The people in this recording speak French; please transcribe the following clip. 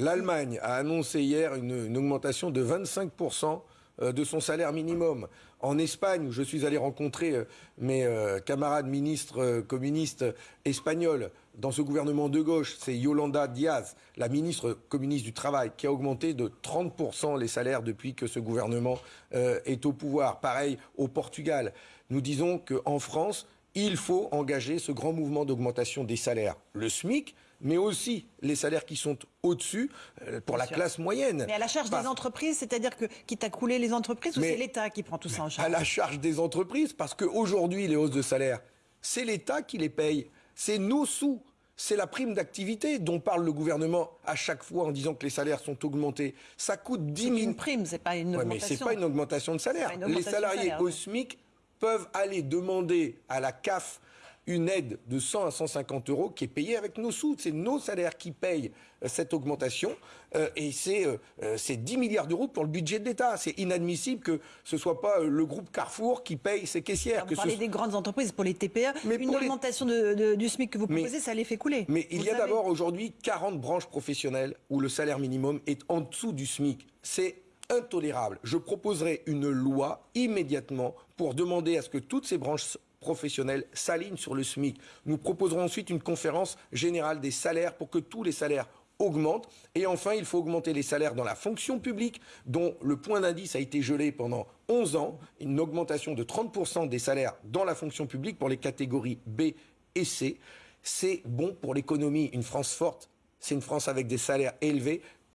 L'Allemagne a annoncé hier une, augmentation de 25% euh, de son salaire minimum. En Espagne, où je suis allé rencontrer euh, mes euh, camarades ministres communistes espagnols dans ce gouvernement de gauche, c'est Yolanda Diaz, la ministre communiste du Travail, qui a augmenté de 30% les salaires depuis que ce gouvernement est au pouvoir. Pareil au Portugal. Nous disons qu'en France, il faut engager ce grand mouvement d'augmentation des salaires. Le SMIC, mais aussi les salaires qui sont au-dessus euh, pour la classe moyenne. Mais à la charge des entreprises, c'est-à-dire que quitte à couler les entreprises ou c'est l'État qui prend tout ça en charge? À la charge des entreprises, parce qu'aujourd'hui, les hausses de salaire, c'est l'État qui les paye. C'est nos sous. C'est la prime d'activité dont parle le gouvernement à chaque fois en disant que les salaires sont augmentés. Ça coûte 10 000... C'est une prime, c'est pas une augmentation. mais c'est pas une augmentation de salaire. les salariés au SMIC peuvent aller demander à la CAF une aide de 100 à 150 euros qui est payée avec nos sous. C'est nos salaires qui payent euh, cette augmentation. Euh, et euh, c'est 10 milliards d'euros pour le budget de l'État. C'est inadmissible que ce ne soit pas le groupe Carrefour qui paye ses caissières. Vous parlez des grandes entreprises pour les TPE. Mais une augmentation du SMIC que vous proposez, ça les fait couler. Mais il y a d'abord aujourd'hui 40 branches professionnelles où le salaire minimum est en dessous du SMIC. C'est intolérable. Je proposerai une loi immédiatement pour demander à ce que toutes ces branches professionnels s'alignent sur le SMIC. Nous proposerons ensuite une conférence générale des salaires pour que tous les salaires augmentent. Et enfin, il faut augmenter les salaires dans la fonction publique, dont le point d'indice a été gelé pendant 11 ans, une augmentation de 30% des salaires dans la fonction publique pour les catégories B et C. C'est bon pour l'économie. Une France forte, c'est une France avec des salaires élevés.